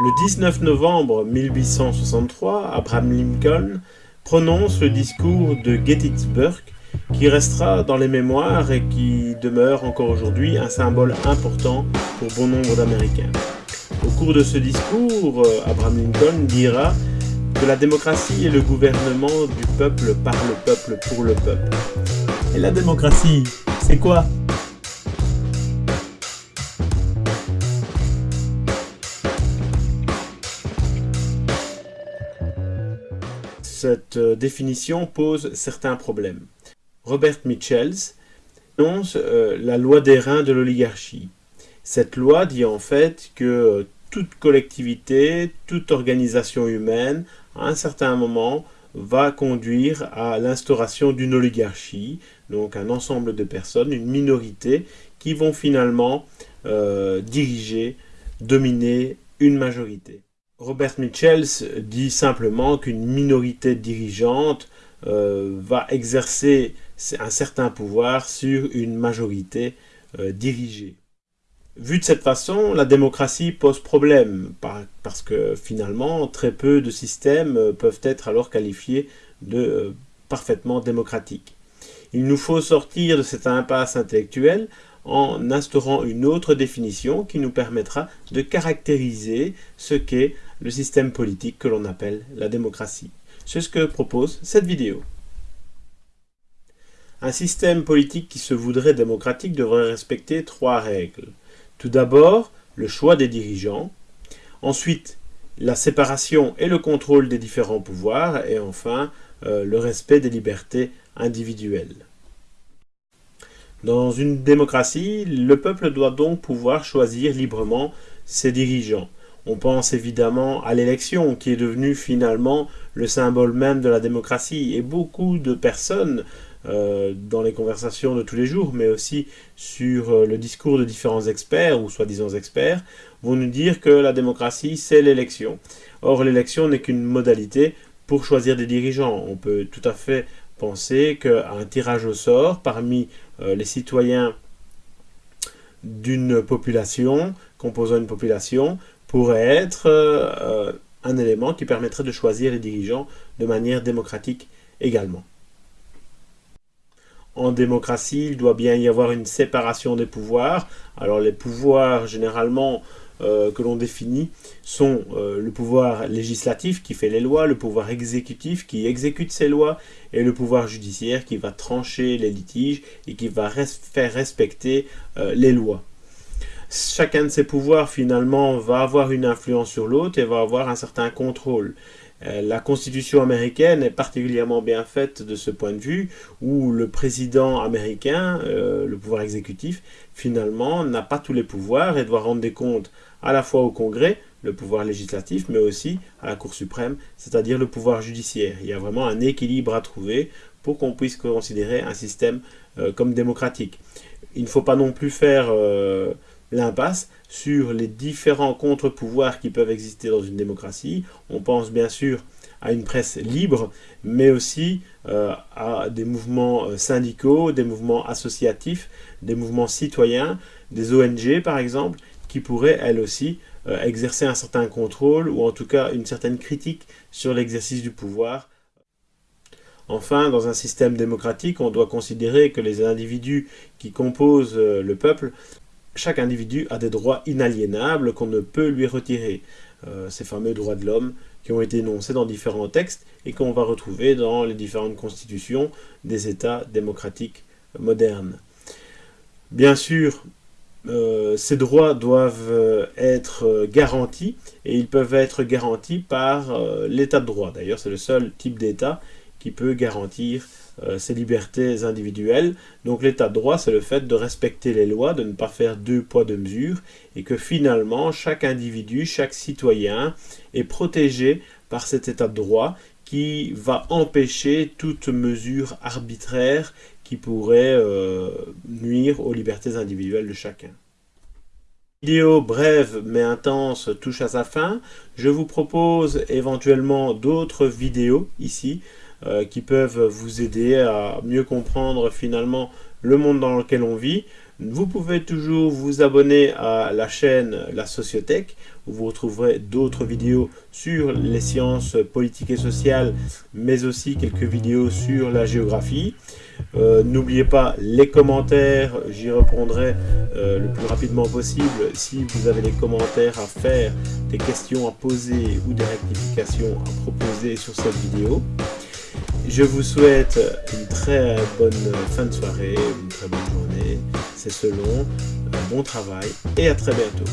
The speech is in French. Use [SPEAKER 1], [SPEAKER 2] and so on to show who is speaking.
[SPEAKER 1] Le 19 novembre 1863, Abraham Lincoln prononce le discours de Gettysburg qui restera dans les mémoires et qui demeure encore aujourd'hui un symbole important pour bon nombre d'Américains. Au cours de ce discours, euh, Abraham Lincoln dira que la démocratie est le gouvernement du peuple par le peuple pour le peuple.
[SPEAKER 2] Et la démocratie, c'est quoi?
[SPEAKER 1] Cette euh, définition pose certains problèmes. Robert Mitchells annonce euh, la loi des reins de l'oligarchie. Cette loi dit en fait que euh, toute collectivité, toute organisation humaine, à un certain moment, va conduire à l'instauration d'une oligarchie, donc un ensemble de personnes, une minorité, qui vont finalement diriger, dominer une majorité. Robert Mitchells dit simplement qu'une minorité dirigeante euh, va exercer un certain pouvoir sur une majorité euh, dirigée. Vu de cette façon, la démocratie pose problème, parce que finalement, très peu de systèmes euh, peuvent être alors qualifiés de parfaitement démocratiques. Il nous faut sortir de cette impasse intellectuelle en instaurant une autre définition qui nous permettra de caractériser ce qu'est le système politique que l'on appelle la démocratie. C'est ce que propose cette vidéo. Un système politique qui se voudrait démocratique devrait respecter trois règles. Tout d'abord, le choix des dirigeants. Ensuite, la séparation et le contrôle des différents pouvoirs. Et enfin, euh, le respect des libertés individuelles. Dans une démocratie, le peuple doit donc pouvoir choisir librement ses dirigeants. On pense évidemment à l'élection qui est devenue finalement le symbole même de la démocratie et beaucoup de personnes euh, dans les conversations de tous les jours, mais aussi sur euh, le discours de différents experts ou soi-disant experts, vont nous dire que la démocratie c'est l'élection. Or l'élection n'est qu'une modalité pour choisir des dirigeants. On peut tout à fait penser qu'un tirage au sort parmi euh, les citoyens d'une population, composant une population, pourrait être euh, un élément qui permettrait de choisir les dirigeants de manière démocratique également. En démocratie, il doit bien y avoir une séparation des pouvoirs. Alors les pouvoirs, généralement, euh, que l'on définit sont euh, le pouvoir législatif qui fait les lois, le pouvoir exécutif qui exécute ces lois et le pouvoir judiciaire qui va trancher les litiges et qui va faire respecter les lois. Chacun de ces pouvoirs finalement va avoir une influence sur l'autre et va avoir un certain contrôle. La constitution américaine est particulièrement bien faite de ce point de vue, où le président américain, le pouvoir exécutif, finalement n'a pas tous les pouvoirs et doit rendre des comptes à la fois au Congrès, le pouvoir législatif, mais aussi à la Cour suprême, c'est-à-dire le pouvoir judiciaire. Il y a vraiment un équilibre à trouver pour qu'on puisse considérer un système euh, comme démocratique. Il ne faut pas non plus faire euh, l'impasse sur les différents contre-pouvoirs qui peuvent exister dans une démocratie. On pense bien sûr à une presse libre, mais aussi euh, à des mouvements syndicaux, des mouvements associatifs, des mouvements citoyens, des ONG par exemple, qui pourrait, elle aussi, euh, exercer un certain contrôle ou en tout cas une certaine critique sur l'exercice du pouvoir. Enfin, dans un système démocratique, on doit considérer que les individus qui composent euh, le peuple, chaque individu a des droits inaliénables qu'on ne peut lui retirer. Euh, ces fameux droits de l'homme qui ont été énoncés dans différents textes et qu'on va retrouver dans les différentes constitutions des États démocratiques modernes. Bien sûr, euh, ces droits doivent euh, être garantis et ils peuvent être garantis par l'état de droit. D'ailleurs, c'est le seul type d'état qui peut garantir ces libertés individuelles. Donc l'état de droit, c'est le fait de respecter les lois, de ne pas faire deux poids, deux mesures, et que finalement, chaque individu, chaque citoyen est protégé par cet état de droit qui va empêcher toute mesure arbitraire qui pourrait euh, nuire aux libertés individuelles de chacun. Vidéo brève mais intense touche à sa fin. Je vous propose éventuellement d'autres vidéos ici euh, qui peuvent vous aider à mieux comprendre finalement le monde dans lequel on vit. Vous pouvez toujours vous abonner à la chaîne La Sociothèque, où vous retrouverez d'autres vidéos sur les sciences politiques et sociales, mais aussi quelques vidéos sur la géographie. Euh, n'oubliez pas les commentaires, j'y répondrai euh, le plus rapidement possible. Si vous avez des commentaires à faire, des questions à poser ou des rectifications à proposer sur cette vidéo. Je vous souhaite une très bonne fin de soirée, une très bonne journée, c'est selon, un bon travail et à très bientôt.